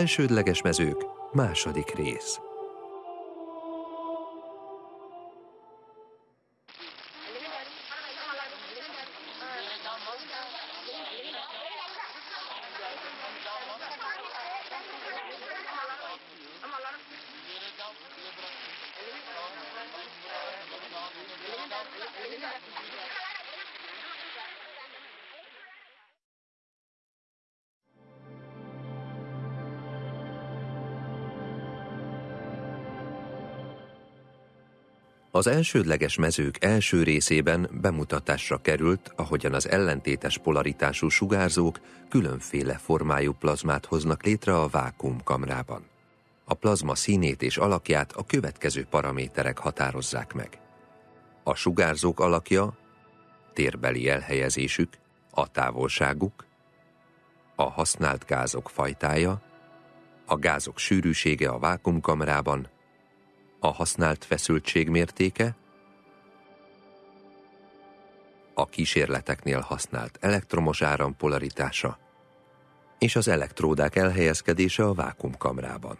elsődleges mezők, második rész. Az elsődleges mezők első részében bemutatásra került, ahogyan az ellentétes polaritású sugárzók különféle formájú plazmát hoznak létre a vákumkamrában. A plazma színét és alakját a következő paraméterek határozzák meg. A sugárzók alakja, térbeli elhelyezésük, a távolságuk, a használt gázok fajtája, a gázok sűrűsége a vákumkamrában, a használt feszültség mértéke, a kísérleteknél használt elektromos áram polaritása és az elektródák elhelyezkedése a vákumkamrában.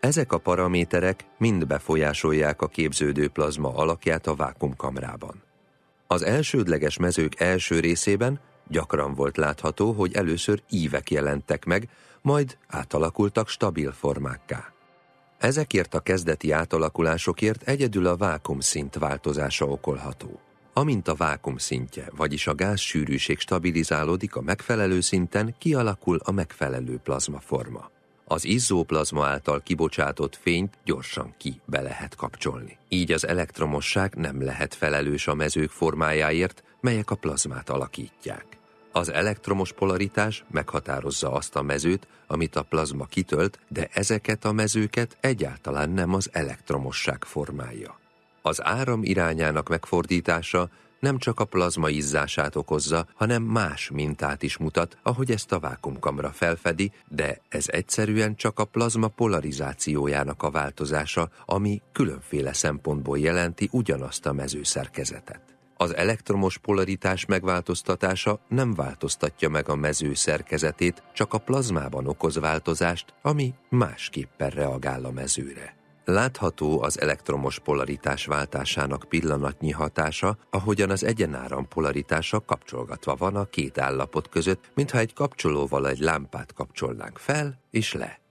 Ezek a paraméterek mind befolyásolják a képződő plazma alakját a vákumkamrában. Az elsődleges mezők első részében gyakran volt látható, hogy először ívek jelentek meg, majd átalakultak stabil formákká. Ezekért a kezdeti átalakulásokért egyedül a vákumszint változása okolható. Amint a vákum szintje, vagyis a gáz sűrűség stabilizálódik a megfelelő szinten, kialakul a megfelelő plazmaforma. Az izzóplazma által kibocsátott fényt gyorsan ki be lehet kapcsolni. Így az elektromosság nem lehet felelős a mezők formájáért, melyek a plazmát alakítják. Az elektromos polaritás meghatározza azt a mezőt, amit a plazma kitölt, de ezeket a mezőket egyáltalán nem az elektromosság formája. Az áram irányának megfordítása nem csak a plazma izzását okozza, hanem más mintát is mutat, ahogy ezt a vákumkamra felfedi, de ez egyszerűen csak a plazma polarizációjának a változása, ami különféle szempontból jelenti ugyanazt a mezőszerkezetet. Az elektromos polaritás megváltoztatása nem változtatja meg a mező szerkezetét, csak a plazmában okoz változást, ami másképpen reagál a mezőre. Látható az elektromos polaritás váltásának pillanatnyi hatása, ahogyan az egyenáram polaritása kapcsolgatva van a két állapot között, mintha egy kapcsolóval egy lámpát kapcsolnánk fel és le.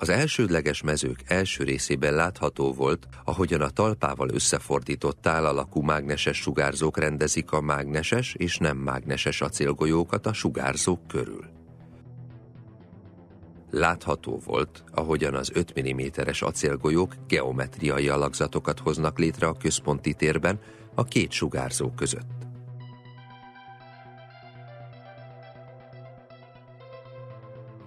Az elsődleges mezők első részében látható volt, ahogyan a talpával összefordított tálalakú mágneses sugárzók rendezik a mágneses és nem mágneses acélgolyókat a sugárzók körül. Látható volt, ahogyan az 5 mm-es acélgolyók geometriai alakzatokat hoznak létre a központi térben a két sugárzó között.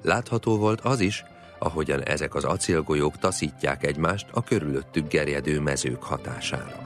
Látható volt az is, ahogyan ezek az acélgolyók taszítják egymást a körülöttük gerjedő mezők hatására.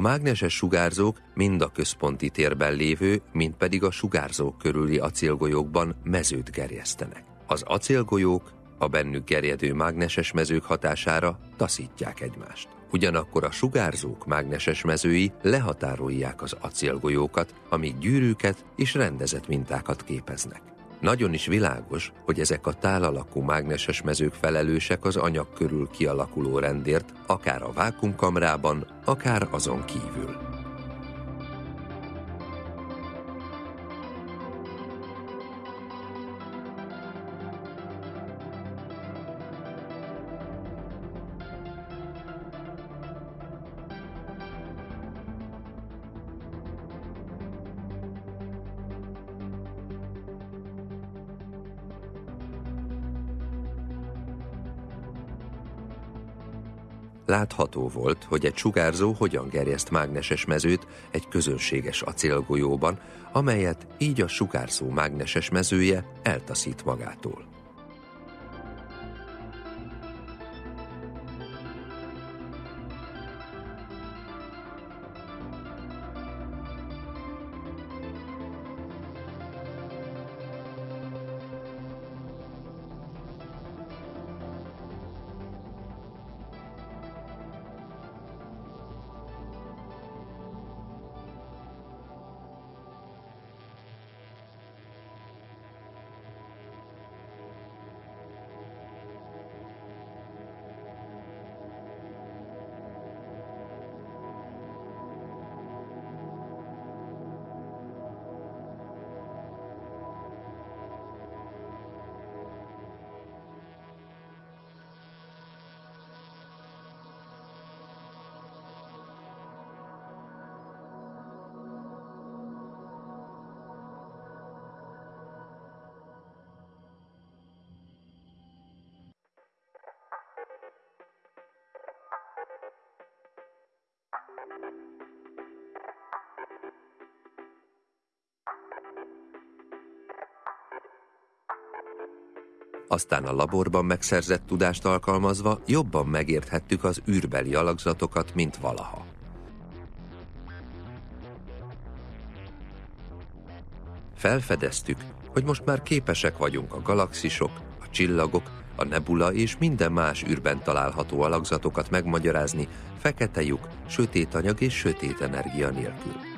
A mágneses sugárzók mind a központi térben lévő, mind pedig a sugárzók körüli acélgolyókban mezőt gerjesztenek. Az acélgolyók a bennük gerjedő mágneses mezők hatására taszítják egymást. Ugyanakkor a sugárzók mágneses mezői lehatárolják az acélgolyókat, amíg gyűrűket és rendezett mintákat képeznek. Nagyon is világos, hogy ezek a tálalakú mágneses mezők felelősek az anyag körül kialakuló rendért, akár a vákumkamrában, akár azon kívül. Látható volt, hogy egy sugárzó hogyan gerjeszt mágneses mezőt egy közönséges acélgolyóban, amelyet így a sugárzó mágneses mezője eltaszít magától. Aztán a laborban megszerzett tudást alkalmazva jobban megérthettük az űrbeli alakzatokat, mint valaha. Felfedeztük, hogy most már képesek vagyunk a galaxisok, a csillagok, a nebula és minden más űrben található alakzatokat megmagyarázni fekete lyuk, sötét anyag és sötét energia nélkül.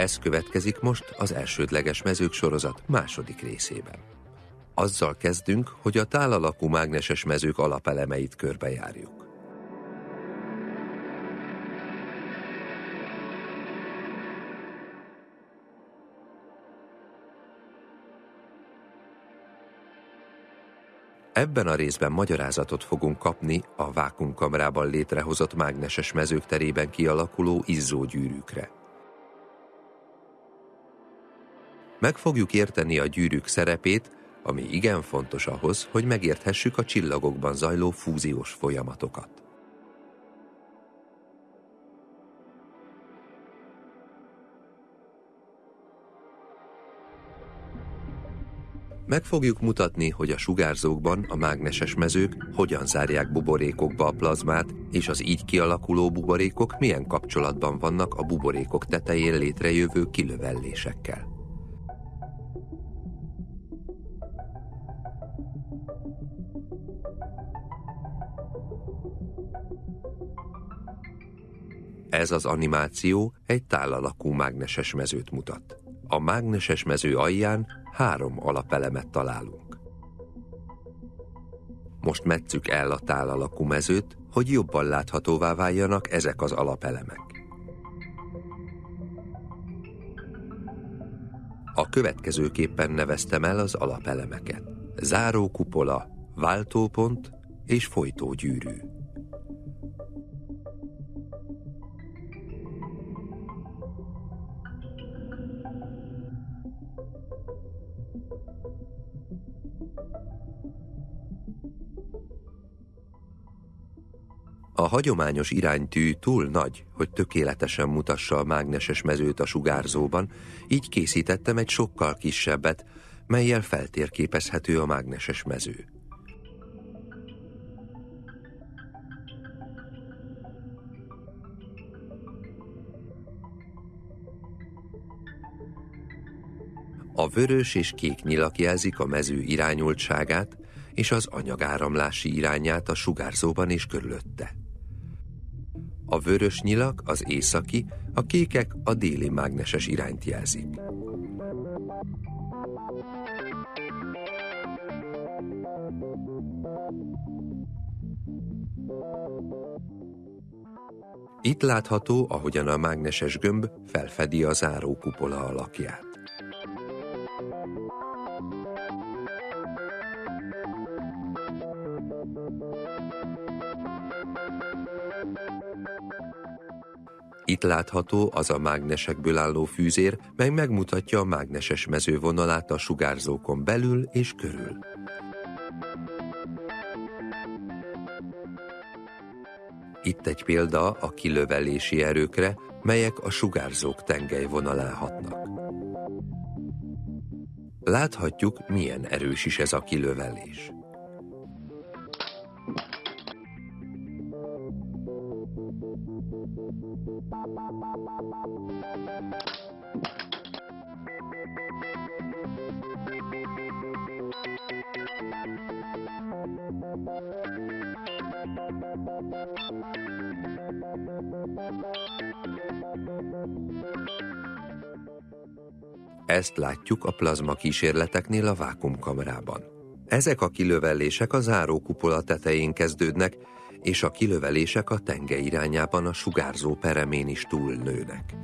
Ez következik most az elsődleges mezők sorozat második részében. Azzal kezdünk, hogy a tálalakú mágneses mezők alapelemeit körbejárjuk. Ebben a részben magyarázatot fogunk kapni a vákumkamrában létrehozott mágneses mezők terében kialakuló izzógyűrűkre. Meg fogjuk érteni a gyűrűk szerepét, ami igen fontos ahhoz, hogy megérthessük a csillagokban zajló fúziós folyamatokat. Meg fogjuk mutatni, hogy a sugárzókban a mágneses mezők hogyan zárják buborékokba a plazmát, és az így kialakuló buborékok milyen kapcsolatban vannak a buborékok tetején létrejövő kilövellésekkel. Ez az animáció egy tálalakú mágneses mezőt mutat. A mágneses mező alján három alapelemet találunk. Most metszük el a tálalakú mezőt, hogy jobban láthatóvá váljanak ezek az alapelemek. A következőképpen neveztem el az alapelemeket. Záró kupola, váltópont és folytógyűrű. A hagyományos iránytű túl nagy, hogy tökéletesen mutassa a mágneses mezőt a sugárzóban, így készítettem egy sokkal kisebbet, melyel feltérképezhető a mágneses mező. A vörös és kék nyilak jelzik a mező irányultságát és az anyagáramlási irányát a sugárzóban és körülötte. A vörös nyilak az északi, a kékek a déli mágneses irányt jelzik. Itt látható, ahogyan a mágneses gömb felfedi a zárókupola alakját. Itt látható az a mágnesekből álló fűzér, mely megmutatja a mágneses mezővonalát a sugárzókon belül és körül. Itt egy példa a kilövelési erőkre, melyek a sugárzók tengelyvonalán hatnak. Láthatjuk, milyen erős is ez a kilövelés. Ezt látjuk a plazma kísérleteknél a vákumkamerában. Ezek a kilövellések a zárókupola tetején kezdődnek, és a kilövelések a tenge irányában a sugárzó peremén is túlnőnek.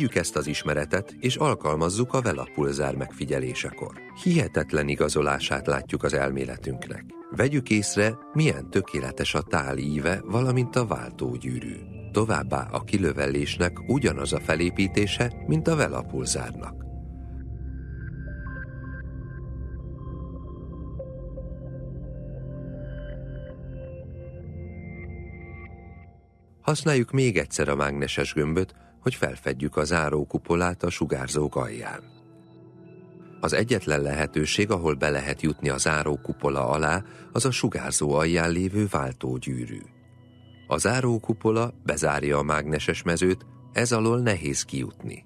Vegyük ezt az ismeretet, és alkalmazzuk a velapulzár megfigyelésekor. Hihetetlen igazolását látjuk az elméletünknek. Vegyük észre, milyen tökéletes a tál íve, valamint a váltógyűrű. Továbbá a kilövellésnek ugyanaz a felépítése, mint a velapulzárnak. Használjuk még egyszer a mágneses gömböt, hogy felfedjük a zárókupolát a sugárzók alján. Az egyetlen lehetőség, ahol be lehet jutni a zárókupola alá, az a sugárzó alján lévő váltógyűrű. A zárókupola bezárja a mágneses mezőt, ez alól nehéz kijutni.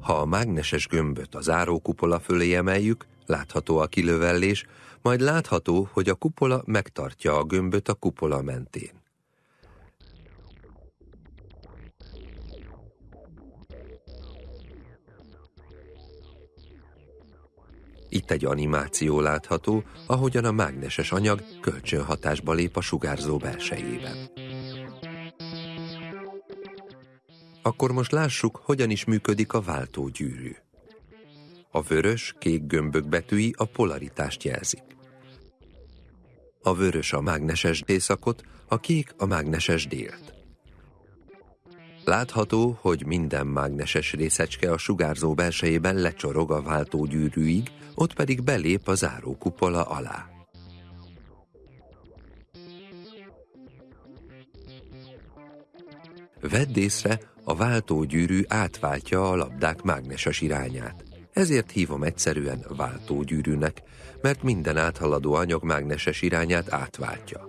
Ha a mágneses gömböt a zárókupola fölé emeljük, látható a kilövellés, majd látható, hogy a kupola megtartja a gömböt a kupola mentén. Itt egy animáció látható, ahogyan a mágneses anyag kölcsönhatásba lép a sugárzó belsejében. Akkor most lássuk, hogyan is működik a váltógyűrű. A vörös-kék gömbök betűi a polaritást jelzik. A vörös a mágneses északot, a kék a mágneses délt. Látható, hogy minden mágneses részecske a sugárzó belsejében lecsorog a váltógyűrűig, ott pedig belép a zárókupola alá. Vedd észre, a váltógyűrű átváltja a labdák mágneses irányát. Ezért hívom egyszerűen váltógyűrűnek, mert minden áthaladó anyag mágneses irányát átváltja.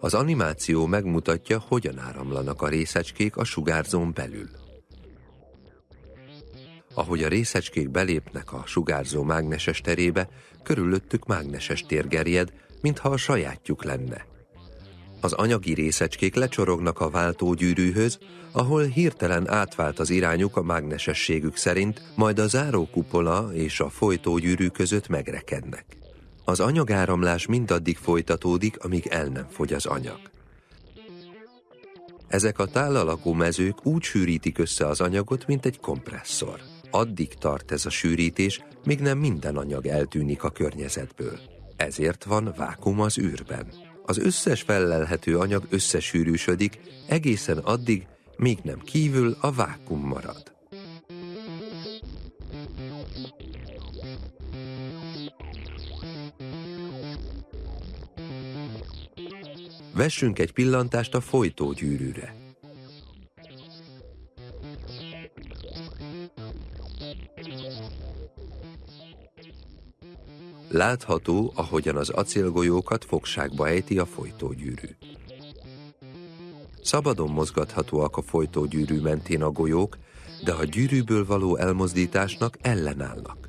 Az animáció megmutatja, hogyan áramlanak a részecskék a sugárzón belül. Ahogy a részecskék belépnek a sugárzó mágneses terébe, körülöttük mágneses tér gerjed, mintha a sajátjuk lenne. Az anyagi részecskék lecsorognak a váltógyűrűhöz, ahol hirtelen átvált az irányuk a mágnesességük szerint, majd a zárókupola és a folytógyűrű között megrekednek. Az anyagáramlás mindaddig folytatódik, amíg el nem fogy az anyag. Ezek a tálalakú mezők úgy sűrítik össze az anyagot, mint egy kompresszor. Addig tart ez a sűrítés, míg nem minden anyag eltűnik a környezetből. Ezért van vákum az űrben. Az összes fellelhető anyag összesűrűsödik, egészen addig, míg nem kívül a vákum marad. Vessünk egy pillantást a folytógyűrűre. Látható, ahogyan az acélgolyókat fogságba ejti a folytógyűrű. Szabadon mozgathatóak a folytógyűrű mentén a golyók, de a gyűrűből való elmozdításnak ellenállnak.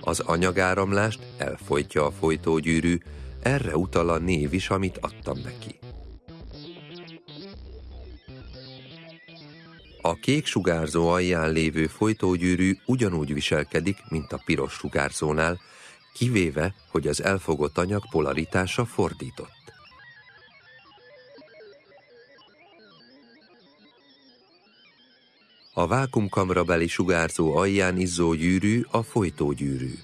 Az anyagáramlást elfolytja a folytógyűrű, erre utal a név is, amit adtam neki. A kék sugárzó alján lévő folytógyűrű ugyanúgy viselkedik, mint a piros sugárzónál, kivéve, hogy az elfogott anyag polaritása fordított. A vákumkamrabeli sugárzó alján izzó gyűrű a folytógyűrű.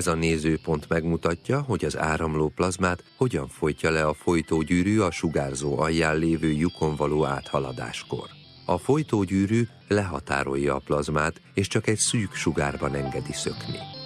Ez a nézőpont megmutatja, hogy az áramló plazmát hogyan folytja le a folytógyűrű a sugárzó alján lévő lyukon való áthaladáskor. A folytógyűrű lehatárolja a plazmát, és csak egy szűk sugárban engedi szökni.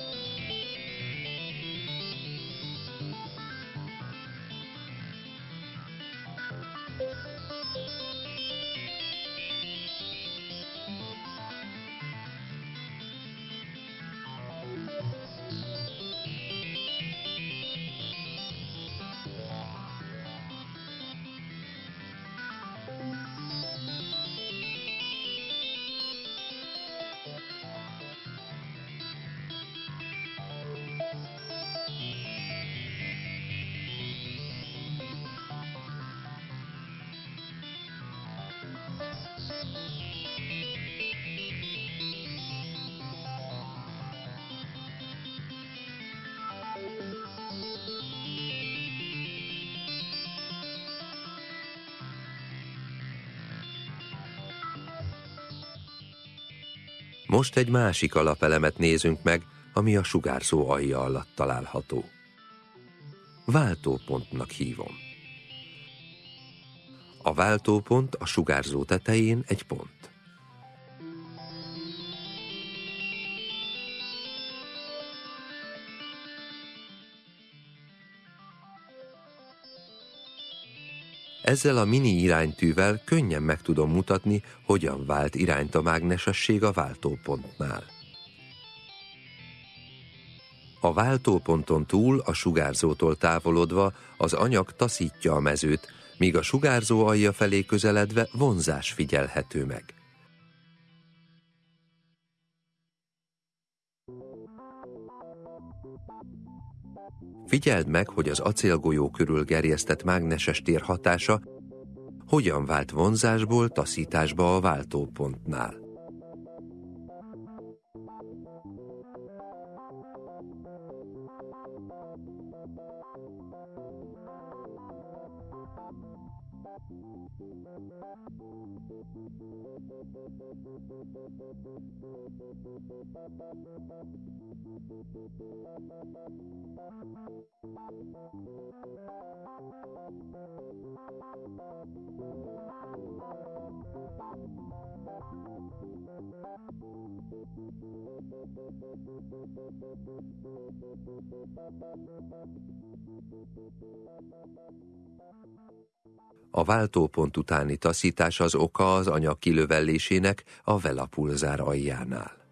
Most egy másik alapelemet nézünk meg, ami a sugárzó alja alatt található. Váltópontnak hívom. A váltópont a sugárzó tetején egy pont. Ezzel a mini iránytűvel könnyen meg tudom mutatni, hogyan vált irányt a mágnesesség a váltópontnál. A váltóponton túl a sugárzótól távolodva az anyag taszítja a mezőt, míg a sugárzó alja felé közeledve vonzás figyelhető meg. Figyeld meg, hogy az acélgolyó körül gerjesztett mágneses tér hatása hogyan vált vonzásból taszításba a váltópontnál. A váltópont utáni taszítás az oka az anyag kilövellésének a velapulzár aljánál.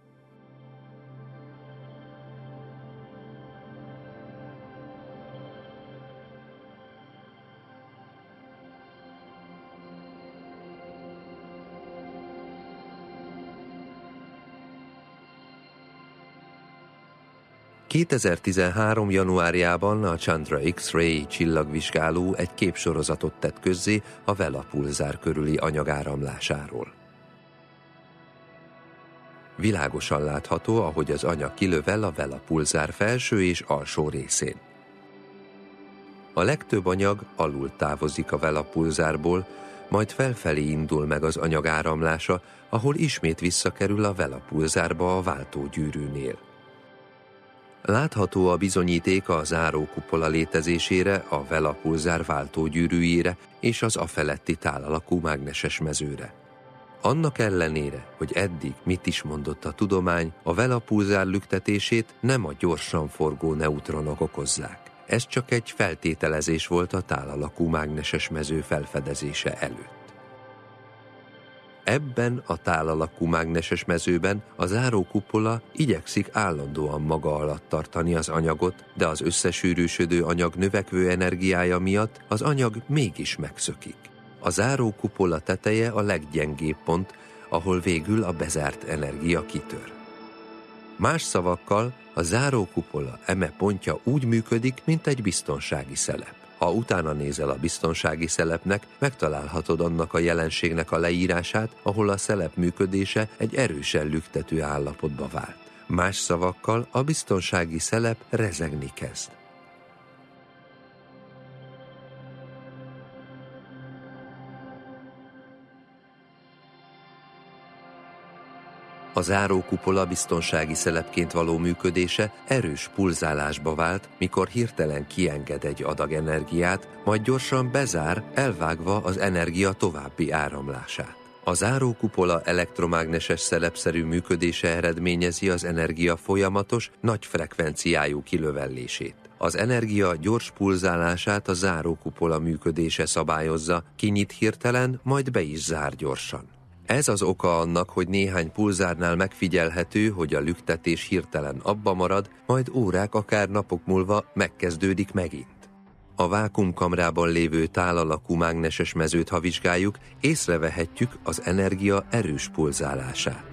2013. januárjában a Chandra X-ray csillagvizsgáló egy képsorozatot tett közzé a Vela pulzár körüli anyagáramlásáról. Világosan látható, ahogy az anyag kilövel a Vela pulzár felső és alsó részén. A legtöbb anyag alul távozik a Vela pulzárból, majd felfelé indul meg az anyag áramlása, ahol ismét visszakerül a Vela pulzárba a váltógyűrűnél. Látható a bizonyíték a zárókupola létezésére, a Vela pulzár váltógyűrűjére és az afeletti tálalakú mágneses mezőre. Annak ellenére, hogy eddig mit is mondott a tudomány, a Vela pulzár lüktetését nem a gyorsan forgó neutronok okozzák. Ez csak egy feltételezés volt a tálalakú mágneses mező felfedezése előtt. Ebben a tálalakú mágneses mezőben a zárókupola igyekszik állandóan maga alatt tartani az anyagot, de az összesűrűsödő anyag növekvő energiája miatt az anyag mégis megszökik. A zárókupola teteje a leggyengébb pont, ahol végül a bezárt energia kitör. Más szavakkal, a zárókupola eme pontja úgy működik, mint egy biztonsági szelep. Ha utána nézel a biztonsági szelepnek, megtalálhatod annak a jelenségnek a leírását, ahol a szelep működése egy erősen lüktető állapotba vált. Más szavakkal a biztonsági szelep rezegni kezd. A zárókupola biztonsági szelepként való működése erős pulzálásba vált, mikor hirtelen kienged egy adag energiát, majd gyorsan bezár, elvágva az energia további áramlását. A zárókupola elektromágneses szelepszerű működése eredményezi az energia folyamatos, nagy frekvenciájú kilövellését. Az energia gyors pulzálását a zárókupola működése szabályozza, kinyit hirtelen, majd be is zár gyorsan. Ez az oka annak, hogy néhány pulzárnál megfigyelhető, hogy a lüktetés hirtelen abba marad, majd órák, akár napok múlva megkezdődik megint. A vákumkamrában lévő tálalakú mágneses mezőt, ha vizsgáljuk, észrevehetjük az energia erős pulzálását.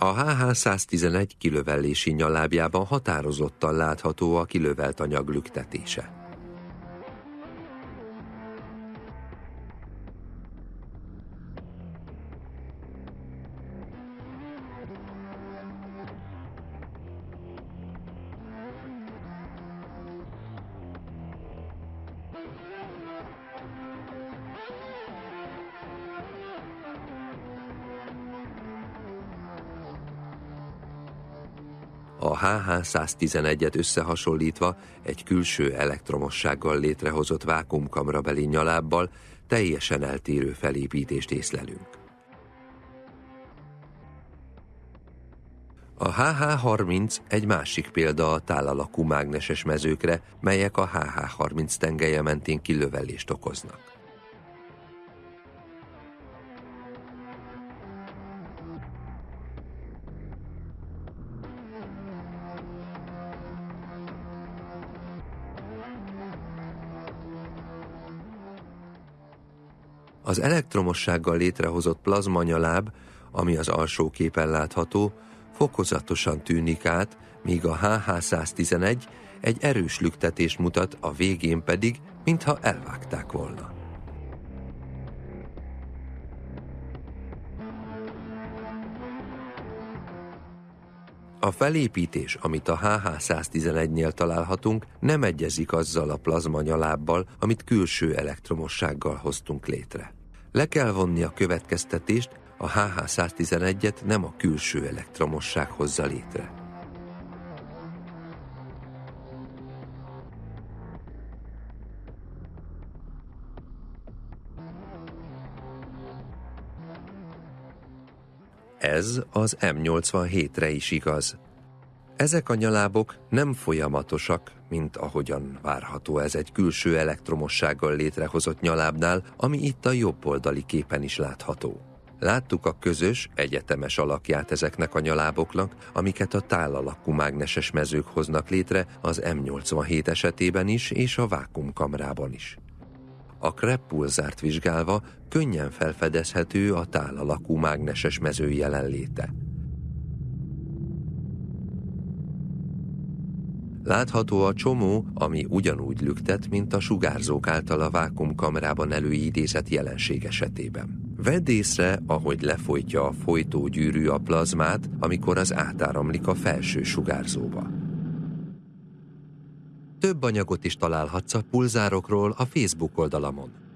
A HH-111 kilövellési nyalábjában határozottan látható a kilövelt anyag lüktetése. HH111-et összehasonlítva egy külső elektromossággal létrehozott vákumkamrabeli nyalábbal teljesen eltérő felépítést észlelünk. A HH30 egy másik példa a tálalakú mágneses mezőkre, melyek a HH30 tengelye mentén kilövelést okoznak. Az elektromossággal létrehozott plazmanyaláb, ami az alsó képen látható, fokozatosan tűnik át, míg a HH111 egy erős lüktetést mutat, a végén pedig, mintha elvágták volna. A felépítés, amit a HH111-nél találhatunk, nem egyezik azzal a plazma nyalábbal, amit külső elektromossággal hoztunk létre. Le kell vonni a következtetést, a HH111-et nem a külső elektromosság hozza létre. Ez az M87-re is igaz. Ezek a nyalábok nem folyamatosak, mint ahogyan várható ez egy külső elektromossággal létrehozott nyalábnál, ami itt a jobb oldali képen is látható. Láttuk a közös, egyetemes alakját ezeknek a nyaláboknak, amiket a tálalakú mágneses mezők hoznak létre az M87 esetében is és a vákumkamrában is. A Krepp pulzárt vizsgálva könnyen felfedezhető a tálalakú mágneses mező jelenléte. Látható a csomó, ami ugyanúgy lüktet, mint a sugárzók által a vákumkamerában előidézett jelenség esetében. Vedd észre, ahogy lefolytja a folytógyűrű a plazmát, amikor az átáramlik a felső sugárzóba. Több anyagot is találhatsz a pulzárokról a Facebook oldalamon.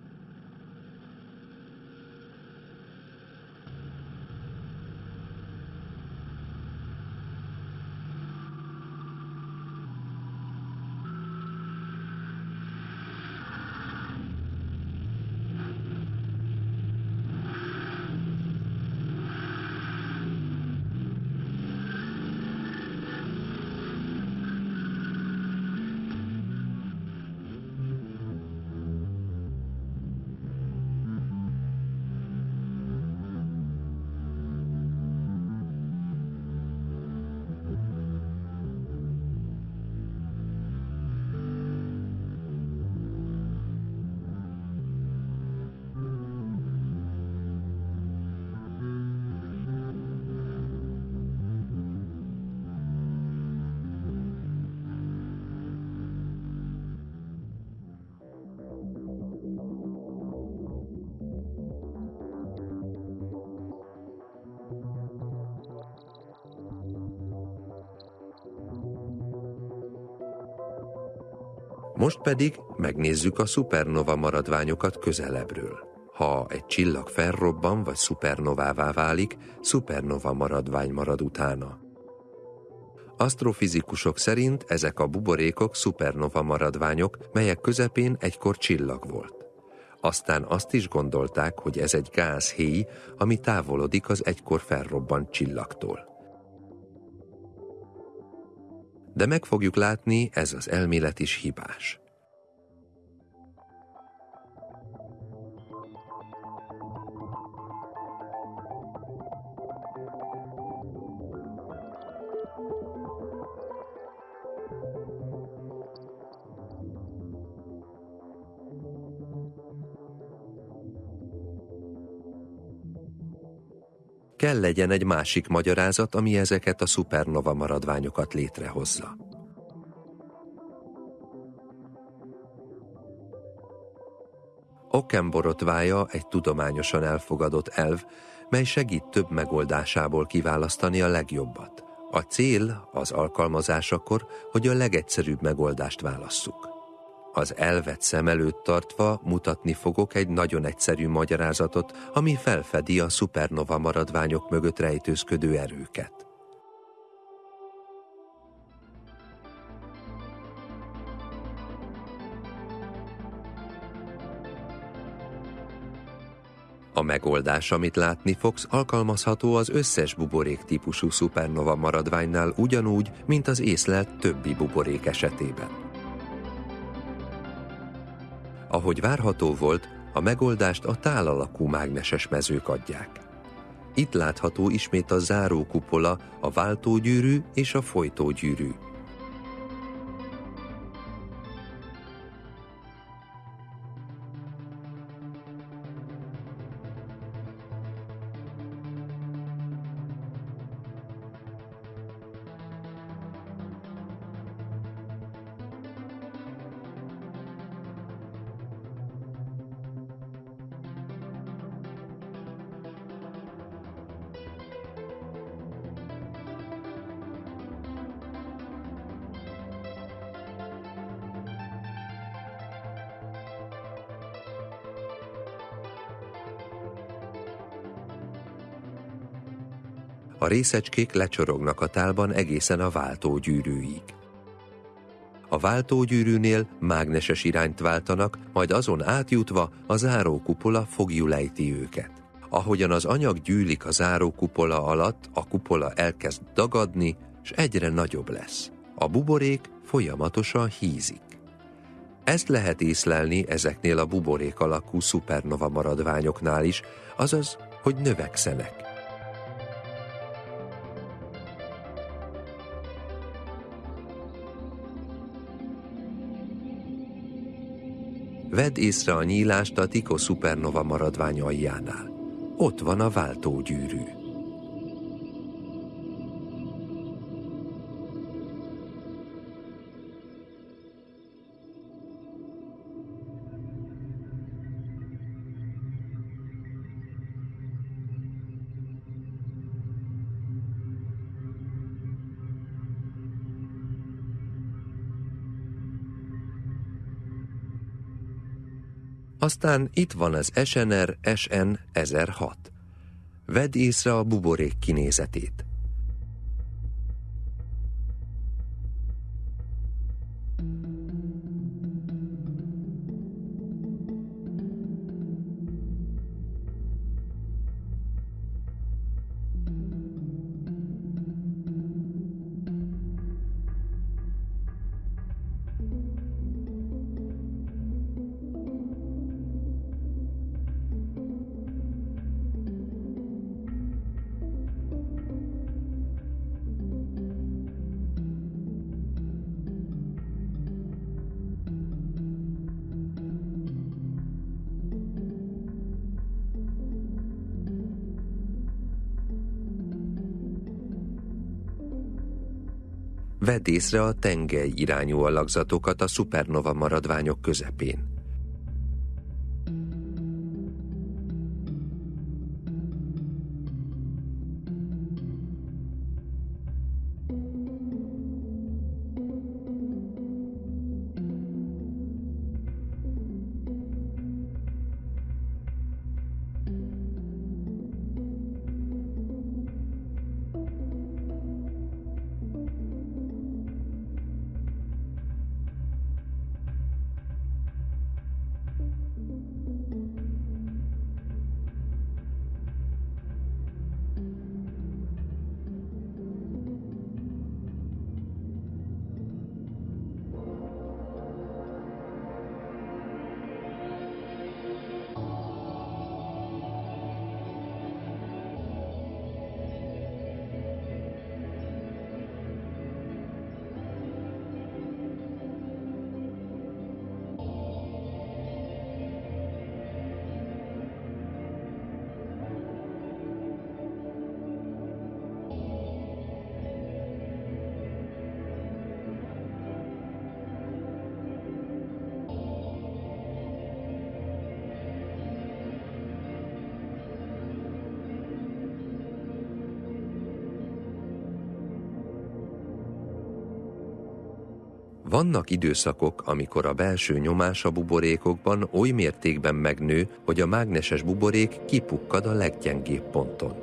Most pedig megnézzük a szupernova maradványokat közelebbről. Ha egy csillag felrobban vagy szupernovává válik, szupernova maradvány marad utána. Asztrofizikusok szerint ezek a buborékok szupernova maradványok, melyek közepén egykor csillag volt. Aztán azt is gondolták, hogy ez egy gázhéj, ami távolodik az egykor felrobbant csillagtól. De meg fogjuk látni, ez az elmélet is hibás. Kell legyen egy másik magyarázat, ami ezeket a szupernova maradványokat létrehozza. Okkenborotvája egy tudományosan elfogadott elv, mely segít több megoldásából kiválasztani a legjobbat. A cél az alkalmazásakor, hogy a legegyszerűbb megoldást válasszuk. Az elvet szem előtt tartva mutatni fogok egy nagyon egyszerű magyarázatot, ami felfedi a szupernova maradványok mögött rejtőzködő erőket. A megoldás, amit látni fogsz, alkalmazható az összes buborék típusú szupernova maradványnál ugyanúgy, mint az észlelt többi buborék esetében. Ahogy várható volt, a megoldást a tálalakú mágneses mezők adják. Itt látható ismét a zárókupola, a váltógyűrű és a folytógyűrű. Részecskék lecsorognak a tálban egészen a váltógyűrűig. A váltógyűrűnél mágneses irányt váltanak, majd azon átjutva a zárókupola fogjulejti őket. Ahogyan az anyag gyűlik a zárókupola alatt, a kupola elkezd dagadni, és egyre nagyobb lesz. A buborék folyamatosan hízik. Ezt lehet észlelni ezeknél a buborék alakú szupernova maradványoknál is, azaz, hogy növekszenek. Vedd észre a nyílást a Tico szupernova maradvány. Ott van a váltógyűrű. Aztán itt van az SNR SN 1006. Vedd észre a buborék kinézetét. Vedd észre a tengely irányú alakzatokat a szupernova maradványok közepén. Vannak időszakok, amikor a belső nyomás a buborékokban oly mértékben megnő, hogy a mágneses buborék kipukkad a leggyengébb ponton.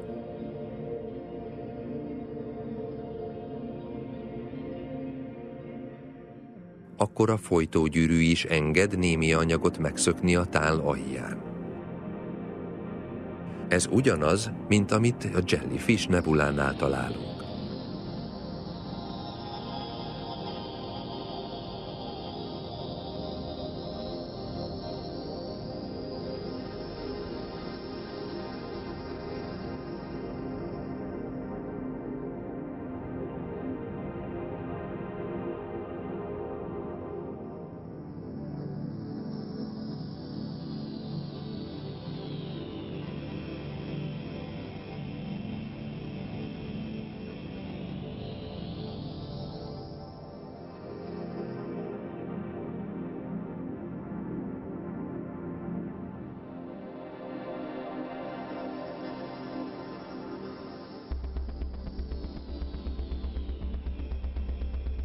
Akkor a folytógyűrű is enged némi anyagot megszökni a tál alján. Ez ugyanaz, mint amit a Jellyfish nebulánál találunk.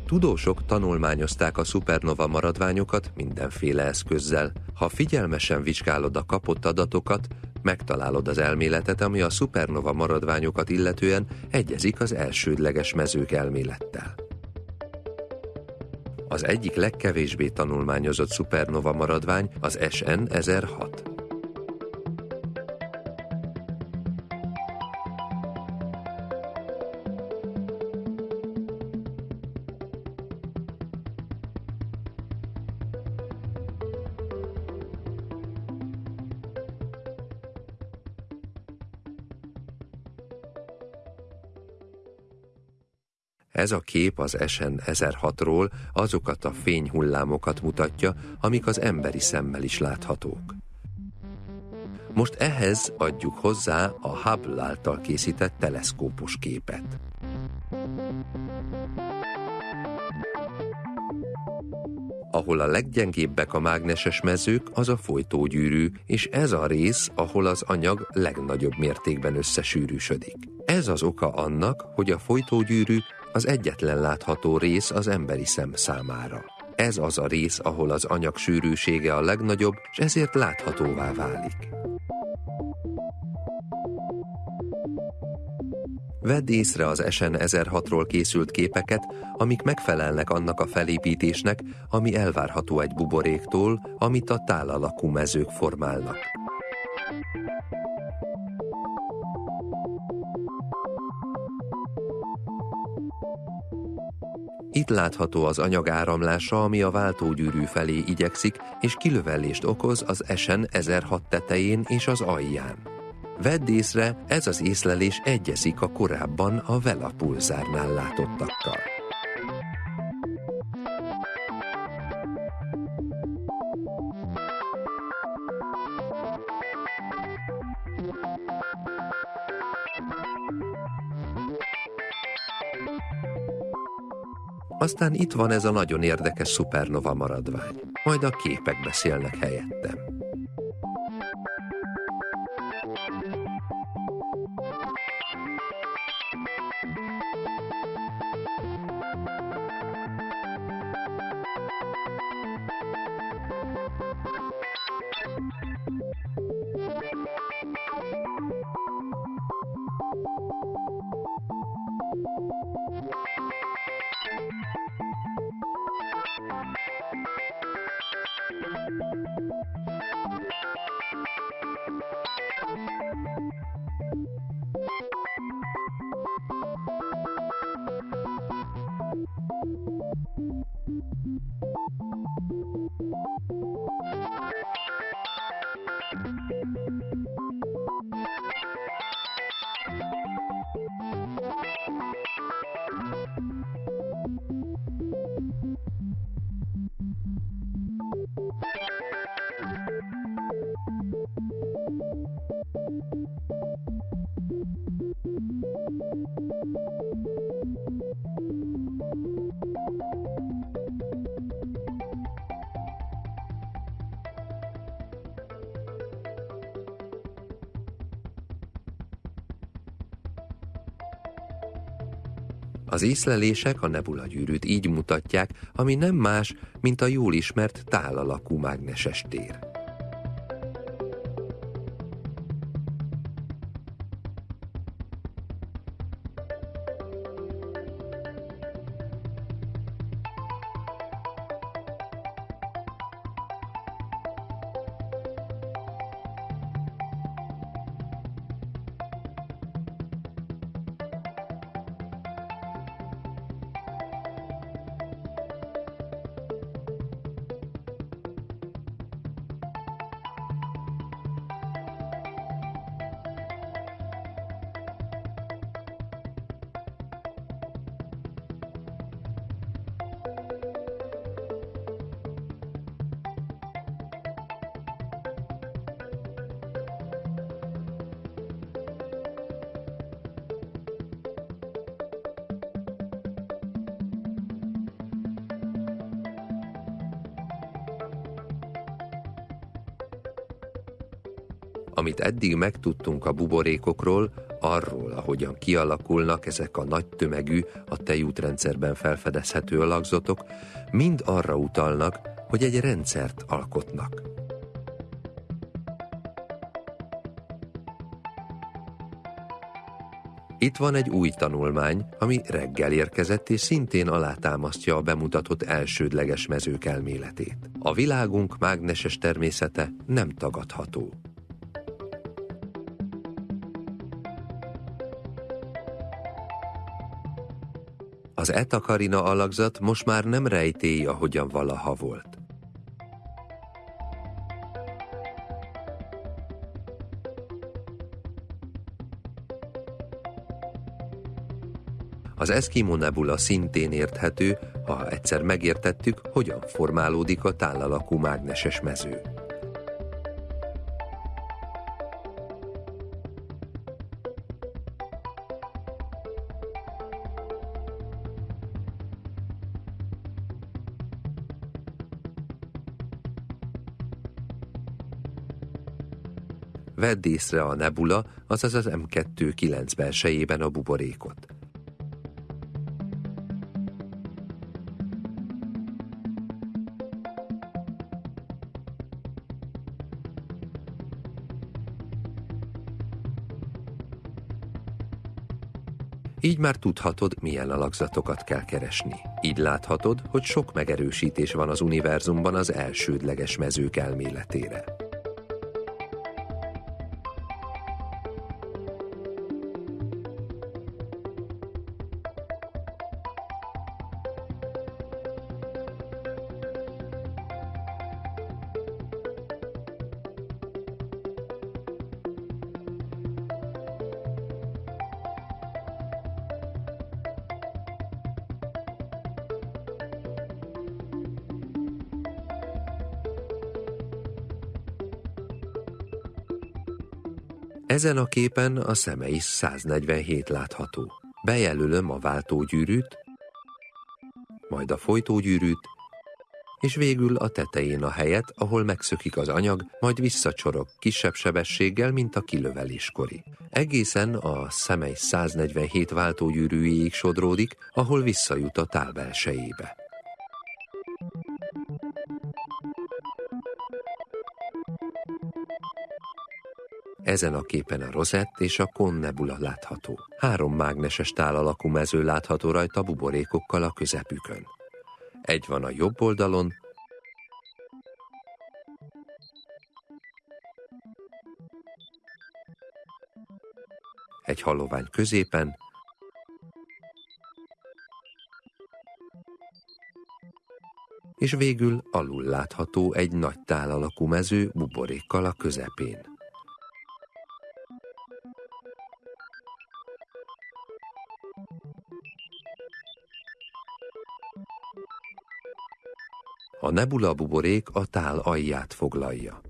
Tudósok tanulmányozták a szupernova maradványokat mindenféle eszközzel. Ha figyelmesen vizsgálod a kapott adatokat, megtalálod az elméletet, ami a szupernova maradványokat illetően egyezik az elsődleges mezők elmélettel. Az egyik legkevésbé tanulmányozott szupernova maradvány az SN 1006. Ez a kép az SN 1006-ról azokat a fényhullámokat mutatja, amik az emberi szemmel is láthatók. Most ehhez adjuk hozzá a Hubble által készített teleszkópos képet. Ahol a leggyengébbek a mágneses mezők, az a folytógyűrű, és ez a rész, ahol az anyag legnagyobb mértékben összesűrűsödik. Ez az oka annak, hogy a folytógyűrű az egyetlen látható rész az emberi szem számára. Ez az a rész, ahol az anyag sűrűsége a legnagyobb, és ezért láthatóvá válik. Vedd észre az SN 1006-ról készült képeket, amik megfelelnek annak a felépítésnek, ami elvárható egy buboréktól, amit a tálalakú mezők formálnak. Itt látható az anyag áramlása, ami a váltógyűrű felé igyekszik, és kilövellést okoz az esen 1006 tetején és az alján. Vedd észre, ez az észlelés egyezik a korábban a Vela pulzárnál látottakkal. Aztán itt van ez a nagyon érdekes szupernova maradvány. Majd a képek beszélnek helyettem. Észlelések a nebula gyűrűt így mutatják, ami nem más, mint a jól ismert tálalakú mágneses tér. Amit eddig megtudtunk a buborékokról, arról, ahogyan kialakulnak ezek a nagy tömegű, a tejútrendszerben felfedezhető alakzatok, mind arra utalnak, hogy egy rendszert alkotnak. Itt van egy új tanulmány, ami reggel érkezett és szintén alátámasztja a bemutatott elsődleges mezők elméletét. A világunk mágneses természete nem tagadható. Az etakarina alakzat most már nem rejtély, ahogyan valaha volt. Az Eskimo nebula szintén érthető, ha egyszer megértettük, hogyan formálódik a tálalakú mágneses mező. Vedd észre a nebula, azaz az M2-9 belsejében a buborékot. Így már tudhatod, milyen alakzatokat kell keresni. Így láthatod, hogy sok megerősítés van az univerzumban az elsődleges mezők elméletére. Ezen a képen a szemei 147 látható. Bejelölöm a váltógyűrűt, majd a folytógyűrűt, és végül a tetején a helyet, ahol megszökik az anyag, majd visszacsorog kisebb sebességgel, mint a kilöveléskori. Egészen a szemei 147 váltógyűrűjéig sodródik, ahol visszajut a tál belsejébe. Ezen a képen a Rosett és a Kon nebula látható. Három mágneses tál alakú mező látható rajta buborékokkal a közepükön. Egy van a jobb oldalon, egy halovány középen, és végül alul látható egy nagy tál alakú mező buborékkal a közepén. A nebula buborék a tál alját foglalja.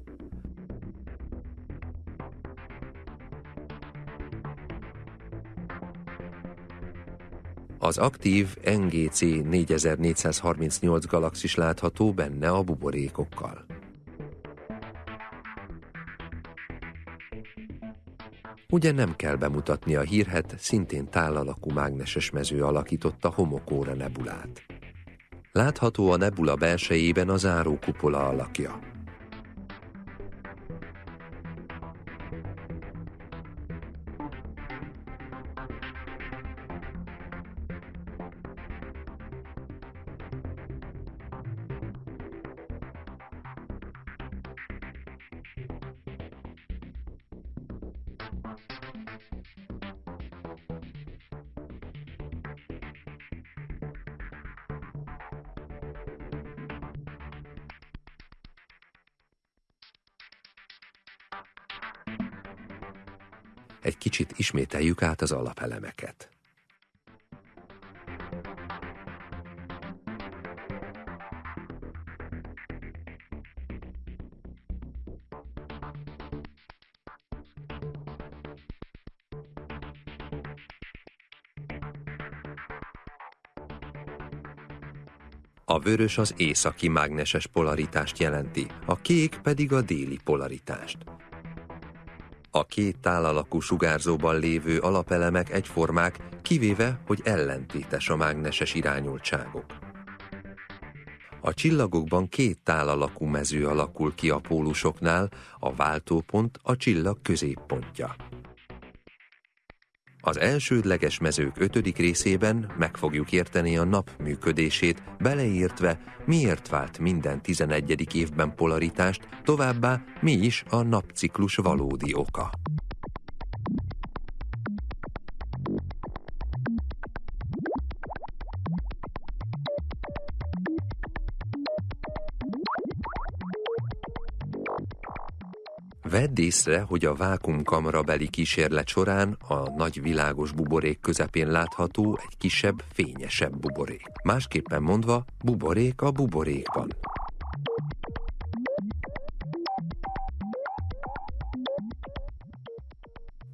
Az aktív NGC 4438 galaxis látható benne a buborékokkal. Ugye nem kell bemutatni a hírhet, szintén tálalakú mágneses mező alakította Homokóra nebulát. Látható a nebula belsejében a zárókupola alakja. Ismételjük át az alapelemeket. A vörös az északi mágneses polaritást jelenti, a kék pedig a déli polaritást. A két tálalakú sugárzóban lévő alapelemek egyformák, kivéve, hogy ellentétes a mágneses irányultságok. A csillagokban két tálalakú mező alakul ki a pólusoknál, a váltópont a csillag középpontja. Az elsődleges mezők ötödik részében meg fogjuk érteni a nap működését, beleértve miért vált minden 11. évben polaritást, továbbá mi is a napciklus valódi oka. Vedd észre, hogy a vákumkamra beli kísérlet során a nagy világos buborék közepén látható egy kisebb, fényesebb buborék. Másképpen mondva, buborék a buborékban.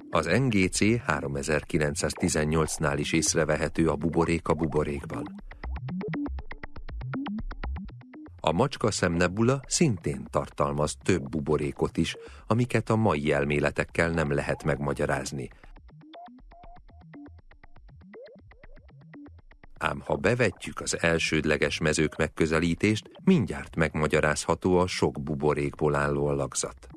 Az NGC 3918-nál is észrevehető a buborék a buborékban. A macska szemnebula szintén tartalmaz több buborékot is, amiket a mai elméletekkel nem lehet megmagyarázni. Ám ha bevetjük az elsődleges mezők megközelítést, mindjárt megmagyarázható a sok buborékból álló alakzat.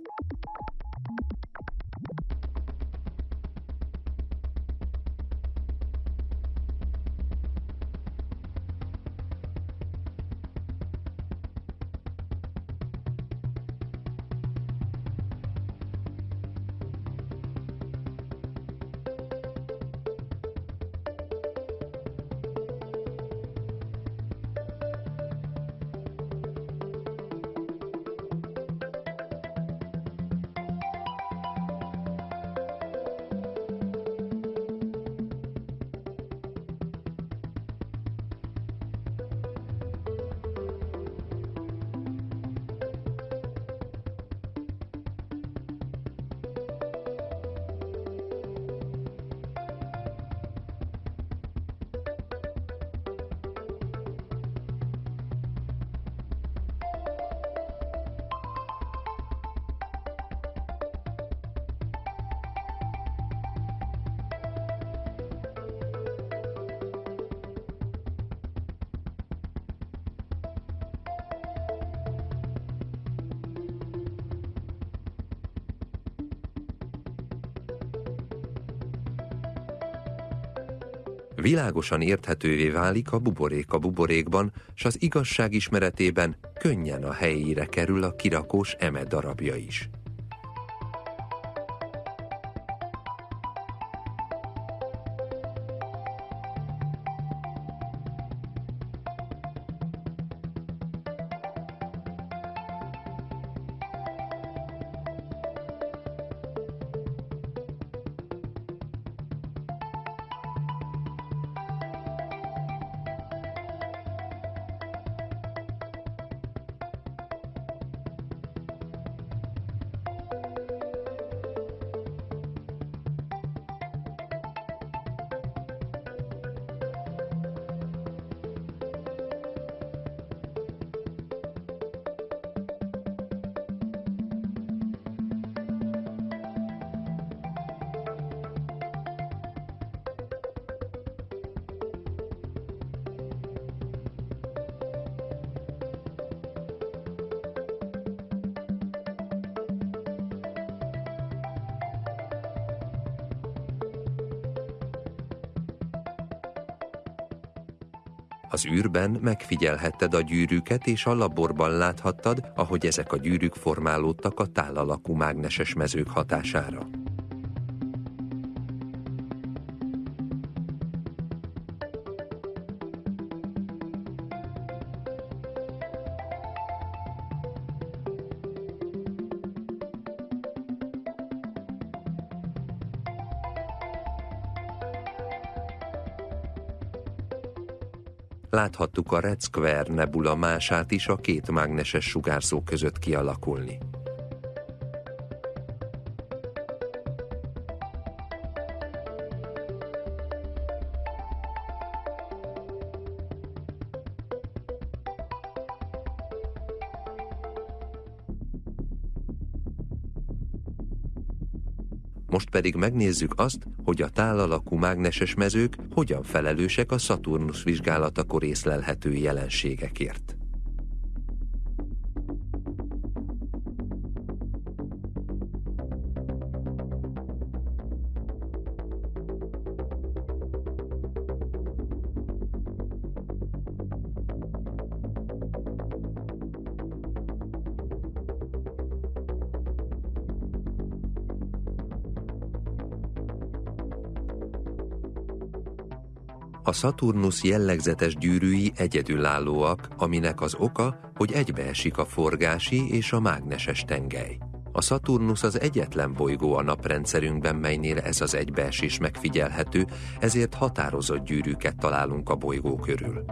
Világosan érthetővé válik a buborék a buborékban, s az igazság ismeretében könnyen a helyére kerül a kirakós eme darabja is. Űrben megfigyelhetted a gyűrűket, és a laborban láthattad, ahogy ezek a gyűrűk formálódtak a tálalakú mágneses mezők hatására. Láthattuk a Red Square nebula mását is a két mágneses sugárzó között kialakulni. Most pedig megnézzük azt, hogy a tálalakú mágneses mezők hogyan felelősek a Szaturnusz vizsgálatakor észlelhető jelenségekért. A Saturnus jellegzetes gyűrűi egyedülállóak, aminek az oka, hogy egybeesik a forgási és a mágneses tengely. A Saturnus az egyetlen bolygó a naprendszerünkben, melynél ez az egybeesés megfigyelhető, ezért határozott gyűrűket találunk a bolygó körül.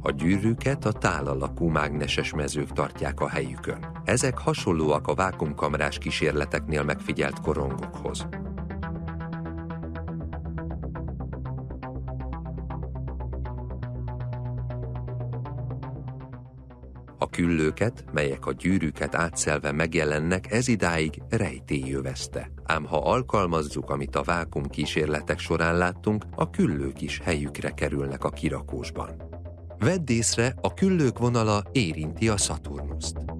A gyűrűket a tálalakú mágneses mezők tartják a helyükön. Ezek hasonlóak a vákumkamrás kísérleteknél megfigyelt korongokhoz. A küllőket, melyek a gyűrűket átszelve megjelennek, ez idáig rejtélyövezte. Ám ha alkalmazzuk, amit a vákum kísérletek során láttunk, a küllők is helyükre kerülnek a kirakósban. Vedd észre, a küllők vonala érinti a Szaturnuszt.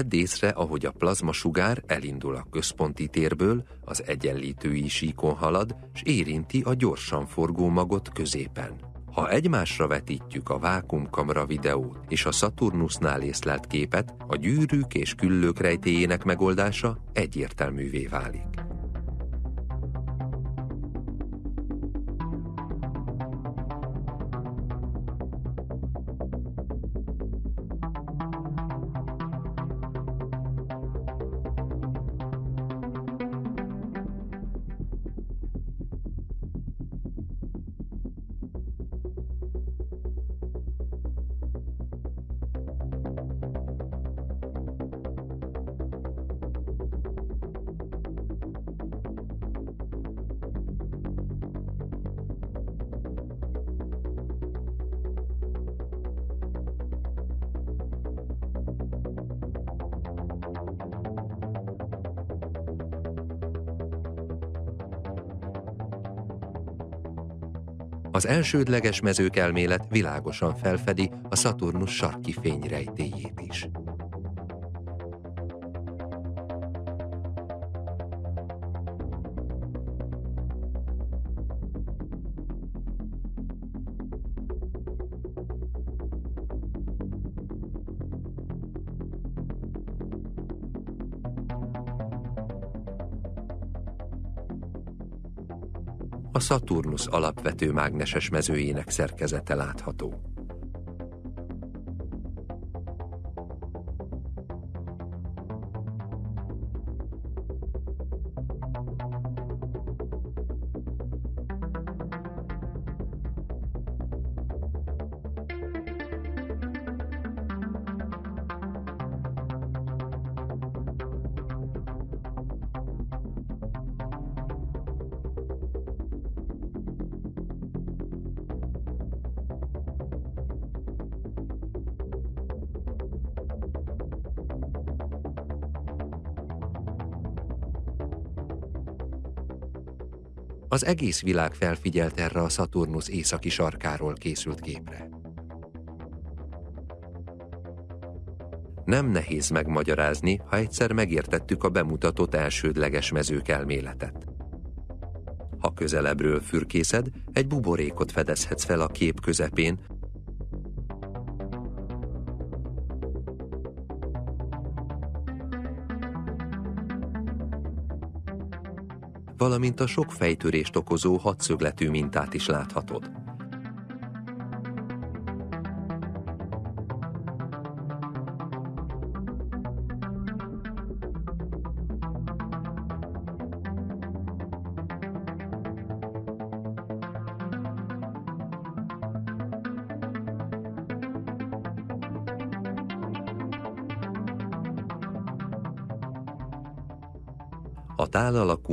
Vedd észre, ahogy a plazmasugár elindul a központi térből, az egyenlítői ísíkon halad, és érinti a gyorsan forgó magot középen. Ha egymásra vetítjük a vákumkamera videót és a Saturnusnál észlelt képet, a gyűrűk és küllők rejtéjének megoldása egyértelművé válik. Az elsődleges mezők elmélet világosan felfedi a Saturnus sarki fényrejtéjét a Saturnus alapvető mágneses mezőjének szerkezete látható. Az egész világ felfigyelt erre a Saturnus északi sarkáról készült képre. Nem nehéz megmagyarázni, ha egyszer megértettük a bemutatott elsődleges mezők elméletet. Ha közelebbről fürkészed, egy buborékot fedezhetsz fel a kép közepén, valamint a sok fejtörést okozó hadszögletű mintát is láthatod.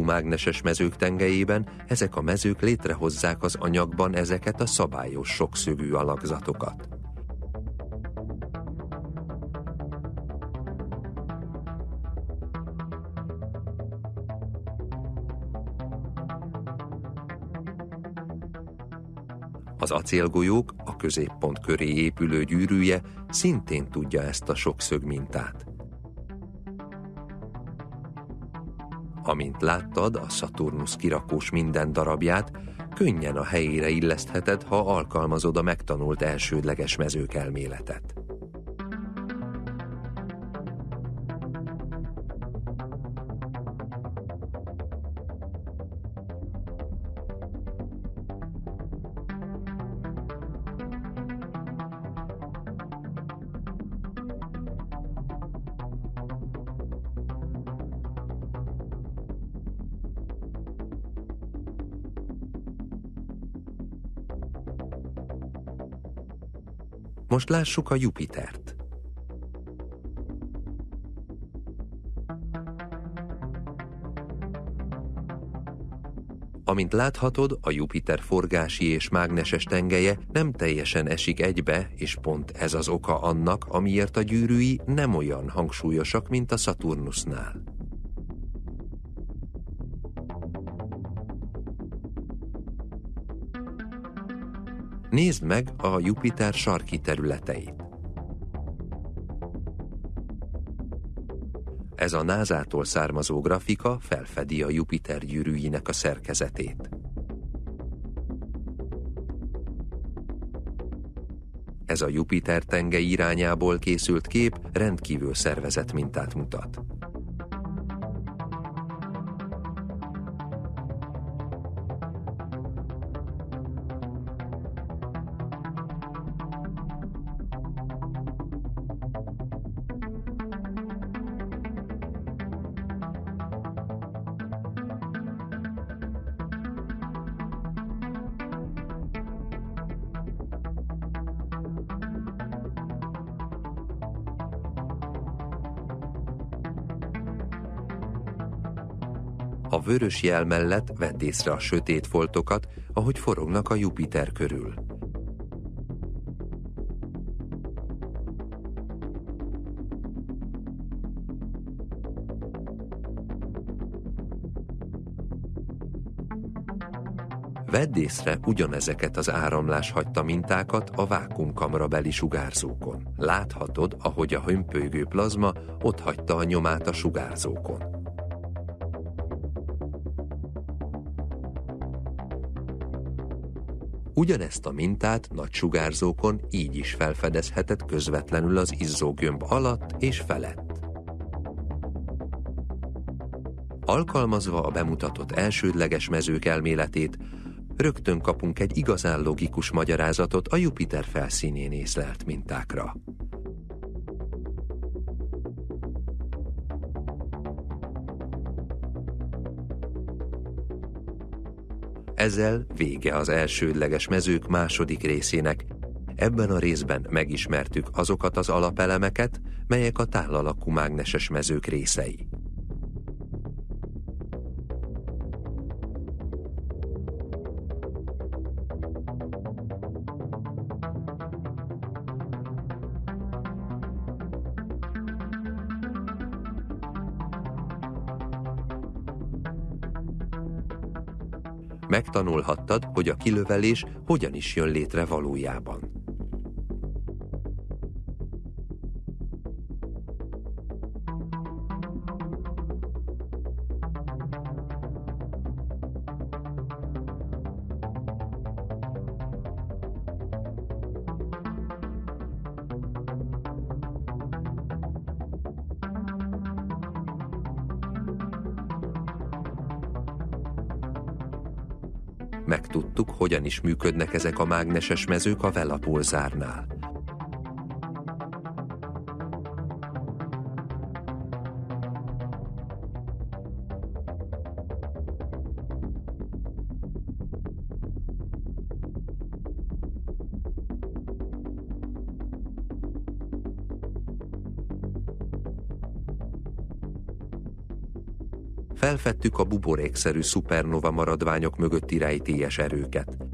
Mágneses mezők tengelyében ezek a mezők létrehozzák az anyagban ezeket a szabályos sokszögű alakzatokat. Az acélgolyók, a középpont köré épülő gyűrűje szintén tudja ezt a sokszög mintát. Amint láttad a Saturnus kirakós minden darabját, könnyen a helyére illesztheted, ha alkalmazod a megtanult elsődleges mezők elméletet. Most lássuk a Jupitert. Amint láthatod, a Jupiter forgási és mágneses tengelye nem teljesen esik egybe, és pont ez az oka annak, amiért a gyűrűi nem olyan hangsúlyosak, mint a Saturnusnál. Nézd meg a Jupiter sarki területeit. Ez a NASA-tól származó grafika felfedi a Jupiter gyűrűinek a szerkezetét. Ez a Jupiter tenge irányából készült kép rendkívül szervezett mintát mutat. A vörös jel mellett vedd észre a sötét foltokat, ahogy forognak a Jupiter körül. Vedd észre ugyanezeket az áramlás hagyta mintákat a vákumkamra beli sugárzókon. Láthatod, ahogy a hömpölygő plazma ott hagyta a nyomát a sugárzókon. Ugyanezt a mintát nagy sugárzókon így is felfedezheted közvetlenül az izzógömb alatt és felett. Alkalmazva a bemutatott elsődleges mezők elméletét, rögtön kapunk egy igazán logikus magyarázatot a Jupiter felszínén észlelt mintákra. Ezzel vége az elsődleges mezők második részének. Ebben a részben megismertük azokat az alapelemeket, melyek a tálalakú mágneses mezők részei. Megtanulhattad, hogy a kilövelés hogyan is jön létre valójában. Megtudtuk, hogyan is működnek ezek a mágneses mezők a velapulzárnál. Felfedtük a buborékszerű szupernova maradványok mögötti rejtélyes erőket.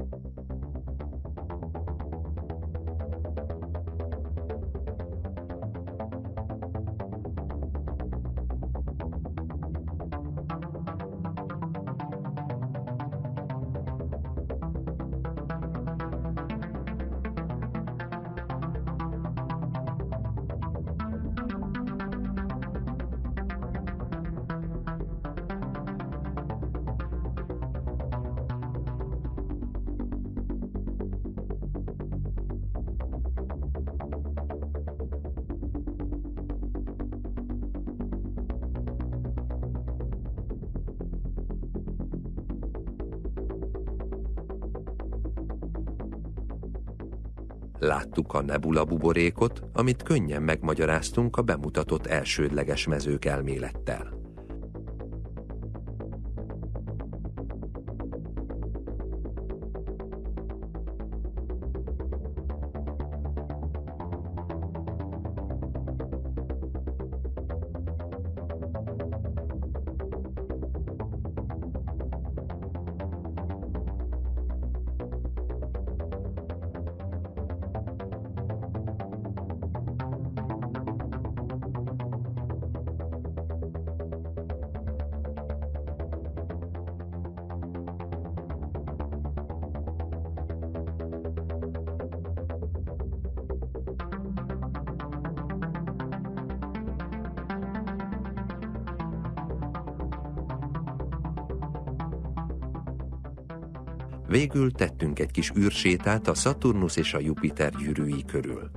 A nebula buborékot, amit könnyen megmagyaráztunk a bemutatott elsődleges mezők elmélettel. Végül tettünk egy kis űrsétát a Saturnus és a Jupiter gyűrűi körül.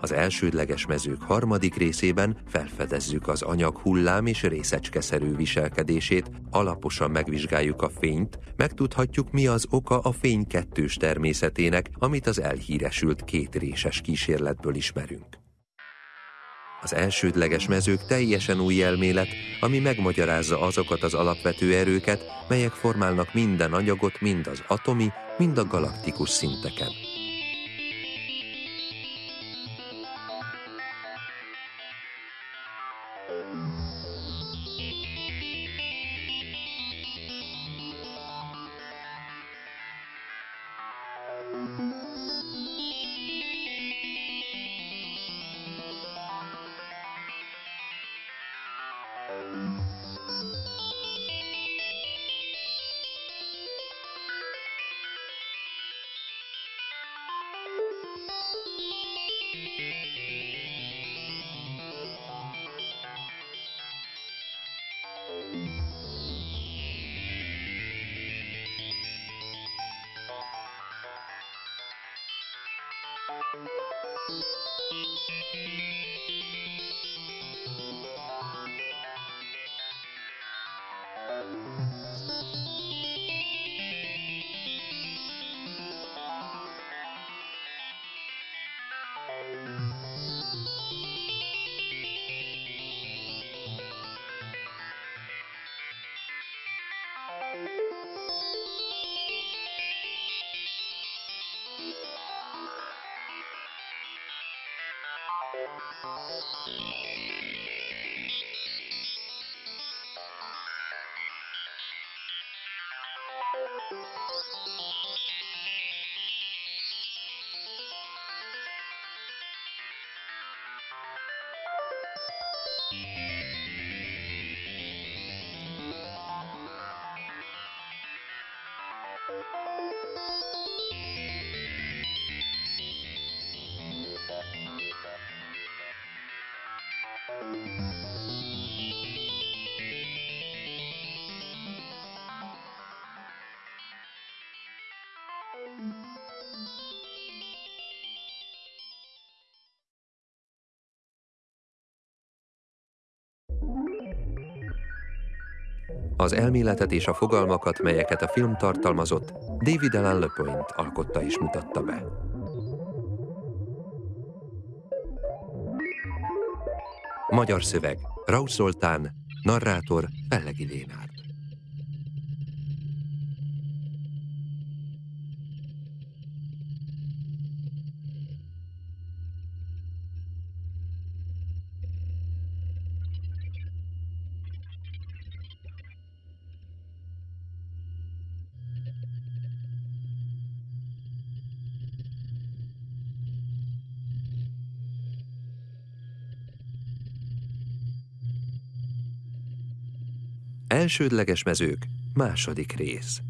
Az elsődleges mezők harmadik részében felfedezzük az anyag hullám és részecskeszerű viselkedését, alaposan megvizsgáljuk a fényt, megtudhatjuk mi az oka a fény kettős természetének, amit az elhíresült kétréses kísérletből ismerünk. Az elsődleges mezők teljesen új elmélet, ami megmagyarázza azokat az alapvető erőket, melyek formálnak minden anyagot mind az atomi, mind a galaktikus szinteken. Az elméletet és a fogalmakat, melyeket a film tartalmazott, David Alan LePoint alkotta és mutatta be. Magyar szöveg, Raus Zoltán, narrátor, Pellegi Lénár. Elsődleges mezők, második rész.